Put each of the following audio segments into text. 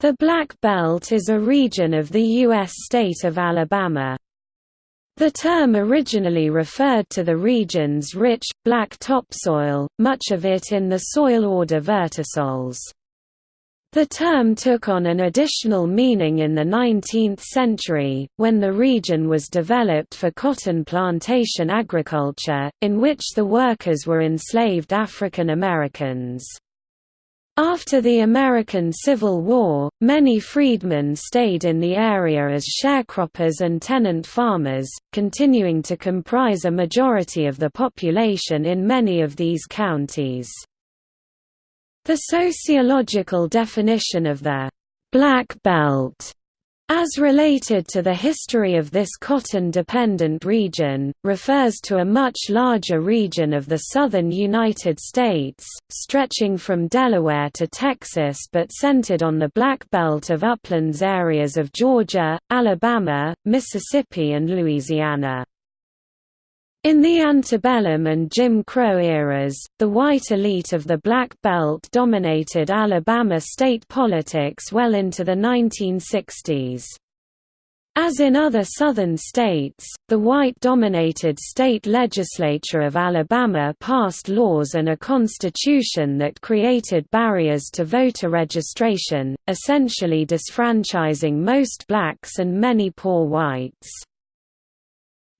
The Black Belt is a region of the U.S. state of Alabama. The term originally referred to the region's rich, black topsoil, much of it in the soil order vertisols. The term took on an additional meaning in the 19th century, when the region was developed for cotton plantation agriculture, in which the workers were enslaved African Americans. After the American Civil War, many freedmen stayed in the area as sharecroppers and tenant farmers, continuing to comprise a majority of the population in many of these counties. The sociological definition of the «Black Belt» As related to the history of this cotton-dependent region, refers to a much larger region of the southern United States, stretching from Delaware to Texas but centered on the Black Belt of uplands areas of Georgia, Alabama, Mississippi and Louisiana. In the antebellum and Jim Crow eras, the white elite of the Black Belt dominated Alabama state politics well into the 1960s. As in other southern states, the white-dominated state legislature of Alabama passed laws and a constitution that created barriers to voter registration, essentially disfranchising most blacks and many poor whites.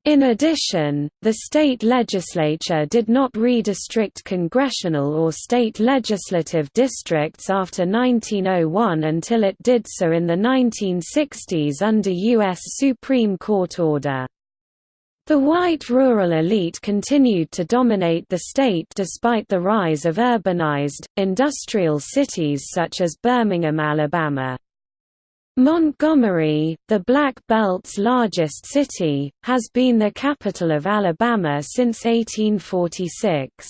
In addition, the state legislature did not redistrict congressional or state legislative districts after 1901 until it did so in the 1960s under U.S. Supreme Court order. The white rural elite continued to dominate the state despite the rise of urbanized, industrial cities such as Birmingham, Alabama. Montgomery, the Black Belt's largest city, has been the capital of Alabama since 1846.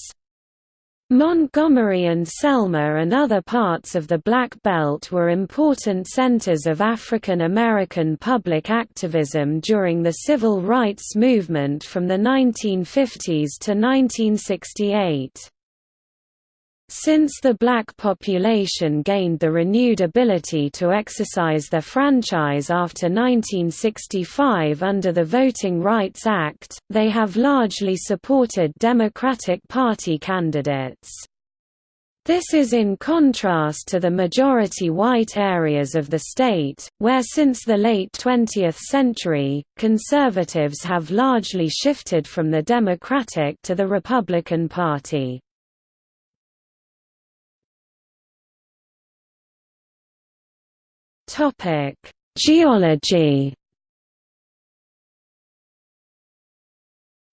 Montgomery and Selma and other parts of the Black Belt were important centers of African American public activism during the civil rights movement from the 1950s to 1968. Since the black population gained the renewed ability to exercise their franchise after 1965 under the Voting Rights Act, they have largely supported Democratic Party candidates. This is in contrast to the majority white areas of the state, where since the late 20th century, conservatives have largely shifted from the Democratic to the Republican Party. Topic: Geology.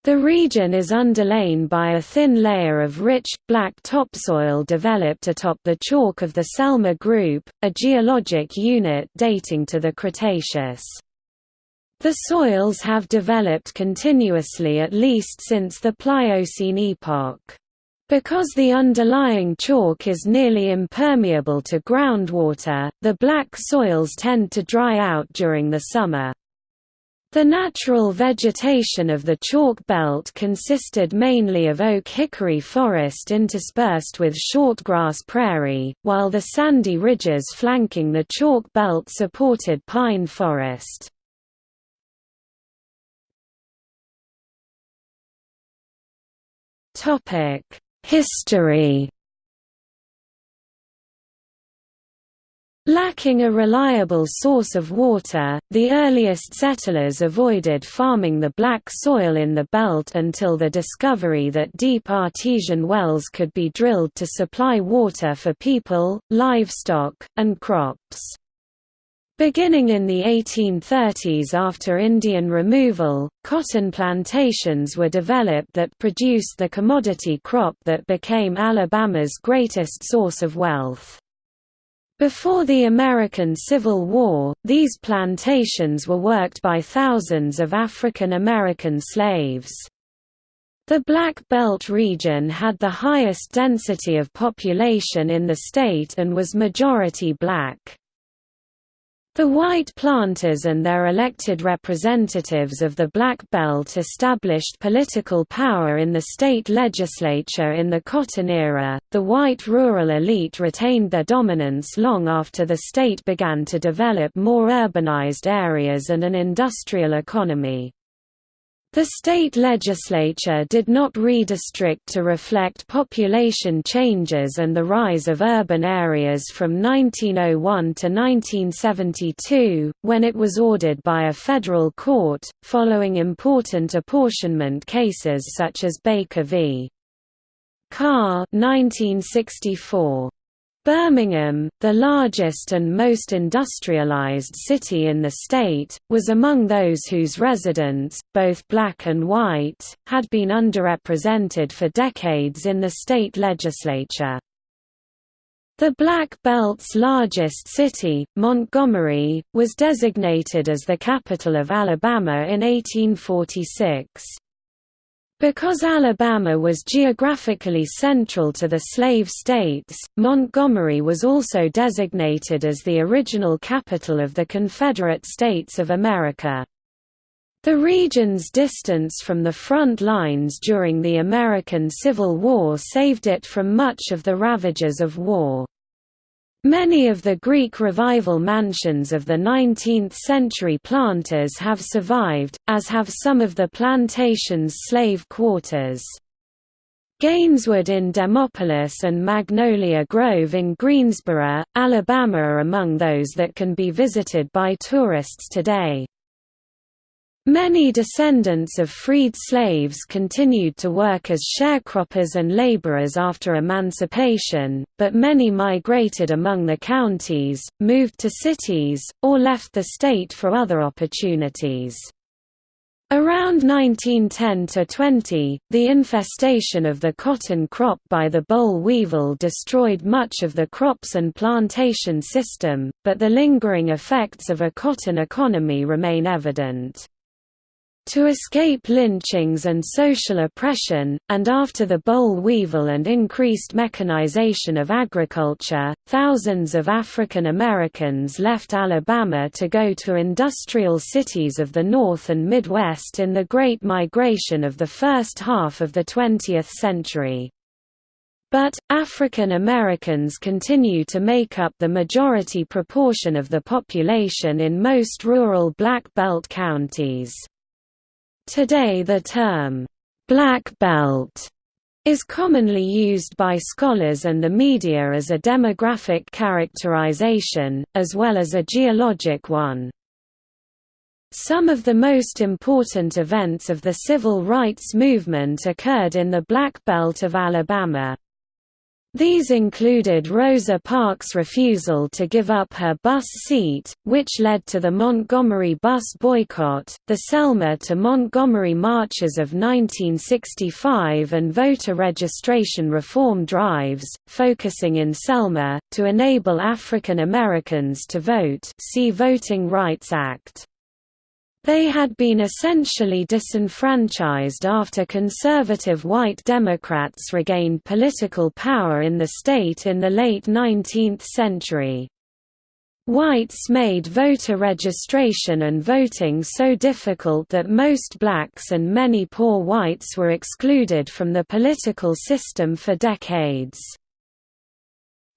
The region is underlain by a thin layer of rich, black topsoil developed atop the chalk of the Selma Group, a geologic unit dating to the Cretaceous. The soils have developed continuously at least since the Pliocene epoch. Because the underlying chalk is nearly impermeable to groundwater, the black soils tend to dry out during the summer. The natural vegetation of the chalk belt consisted mainly of oak-hickory forest interspersed with shortgrass prairie, while the sandy ridges flanking the chalk belt supported pine forest. Topic History Lacking a reliable source of water, the earliest settlers avoided farming the black soil in the belt until the discovery that deep artesian wells could be drilled to supply water for people, livestock, and crops. Beginning in the 1830s after Indian removal, cotton plantations were developed that produced the commodity crop that became Alabama's greatest source of wealth. Before the American Civil War, these plantations were worked by thousands of African American slaves. The Black Belt region had the highest density of population in the state and was majority black. The white planters and their elected representatives of the Black Belt established political power in the state legislature in the Cotton era. The white rural elite retained their dominance long after the state began to develop more urbanized areas and an industrial economy. The state legislature did not redistrict to reflect population changes and the rise of urban areas from 1901 to 1972, when it was ordered by a federal court, following important apportionment cases such as Baker v. Carr 1964. Birmingham, the largest and most industrialized city in the state, was among those whose residents, both black and white, had been underrepresented for decades in the state legislature. The Black Belt's largest city, Montgomery, was designated as the capital of Alabama in 1846. Because Alabama was geographically central to the slave states, Montgomery was also designated as the original capital of the Confederate States of America. The region's distance from the front lines during the American Civil War saved it from much of the ravages of war. Many of the Greek Revival mansions of the 19th-century planters have survived, as have some of the plantation's slave quarters. Gaineswood in Demopolis and Magnolia Grove in Greensboro, Alabama are among those that can be visited by tourists today. Many descendants of freed slaves continued to work as sharecroppers and laborers after emancipation, but many migrated among the counties, moved to cities, or left the state for other opportunities. Around 1910–20, the infestation of the cotton crop by the boll weevil destroyed much of the crops and plantation system, but the lingering effects of a cotton economy remain evident. To escape lynchings and social oppression, and after the boll weevil and increased mechanization of agriculture, thousands of African Americans left Alabama to go to industrial cities of the North and Midwest in the Great Migration of the first half of the 20th century. But, African Americans continue to make up the majority proportion of the population in most rural Black Belt counties. Today the term, "'Black Belt' is commonly used by scholars and the media as a demographic characterization, as well as a geologic one. Some of the most important events of the civil rights movement occurred in the Black Belt of Alabama. These included Rosa Parks' refusal to give up her bus seat, which led to the Montgomery bus boycott, the Selma to Montgomery marches of 1965 and voter registration reform drives, focusing in Selma, to enable African Americans to vote see Voting Rights Act. They had been essentially disenfranchised after conservative white Democrats regained political power in the state in the late 19th century. Whites made voter registration and voting so difficult that most blacks and many poor whites were excluded from the political system for decades.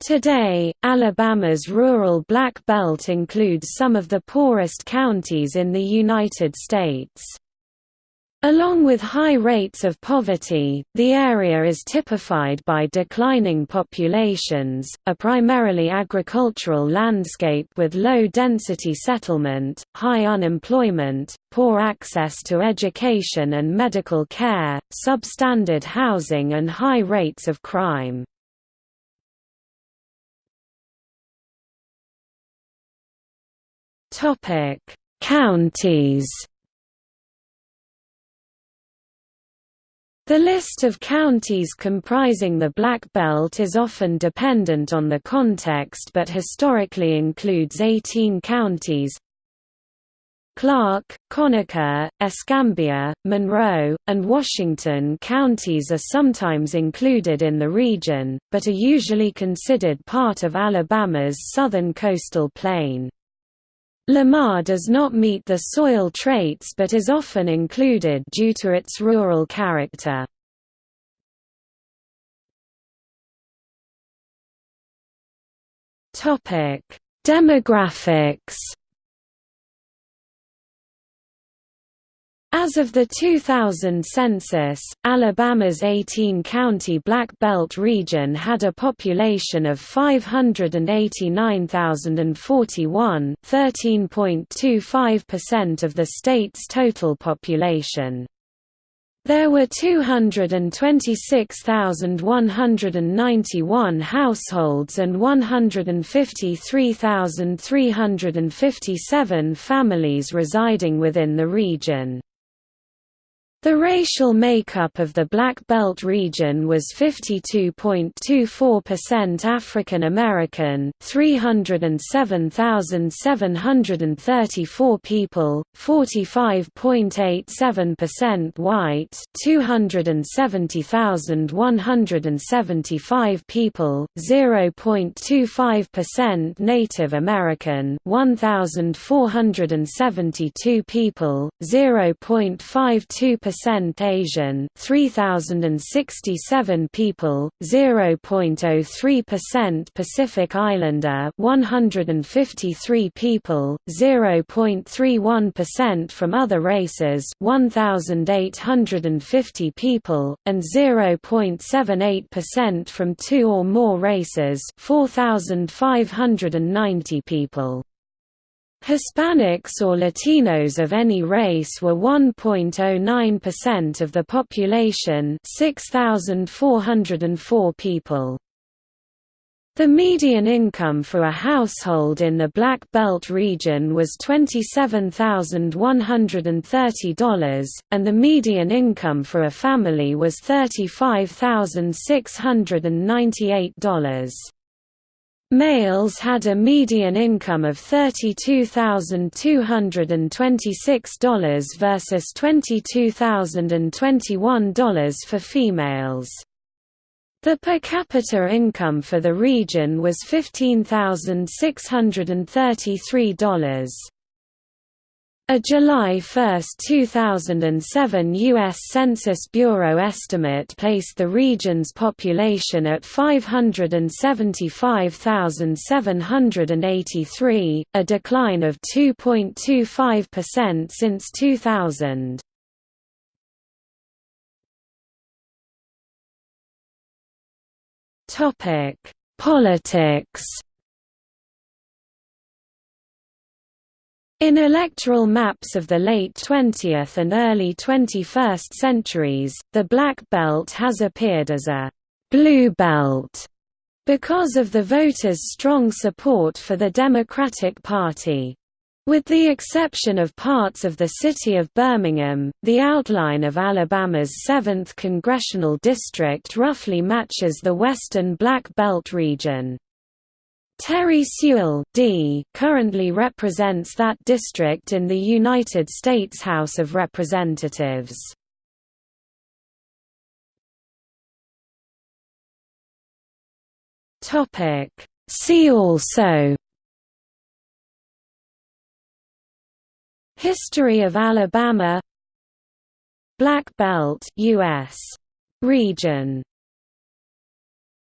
Today, Alabama's rural Black Belt includes some of the poorest counties in the United States. Along with high rates of poverty, the area is typified by declining populations, a primarily agricultural landscape with low-density settlement, high unemployment, poor access to education and medical care, substandard housing and high rates of crime. Topic: Counties. The list of counties comprising the Black Belt is often dependent on the context but historically includes 18 counties Clarke, Conecuh, Escambia, Monroe, and Washington counties are sometimes included in the region, but are usually considered part of Alabama's southern coastal plain. Lamar does not meet the soil traits but is often included due to its rural character. Demographics As of the 2000 census, Alabama's 18-county Black Belt region had a population of 589,041 13.25% of the state's total population. There were 226,191 households and 153,357 families residing within the region. The racial makeup of the Black Belt region was 52.24% African American, 307,734 people, 45.87% white, 270,175 people, 0.25% Native American, 1,472 people, 0.52% percent Asian, 3067 people, 0.03% Pacific Islander, 153 people, 0.31% from other races, 1850 people, and 0.78% from two or more races, 4590 people. Hispanics or Latinos of any race were 1.09% of the population 6,404 people. The median income for a household in the Black Belt region was $27,130, and the median income for a family was $35,698. Males had a median income of $32,226 versus $22,021 for females. The per capita income for the region was $15,633. A July 1, 2007 U.S. Census Bureau estimate placed the region's population at 575,783, a decline of 2.25% since 2000. Politics In electoral maps of the late 20th and early 21st centuries, the Black Belt has appeared as a «blue belt» because of the voters' strong support for the Democratic Party. With the exception of parts of the city of Birmingham, the outline of Alabama's 7th congressional district roughly matches the western Black Belt region. Terry Sewell D. currently represents that district in the United States House of Representatives. See also History of Alabama Black Belt US region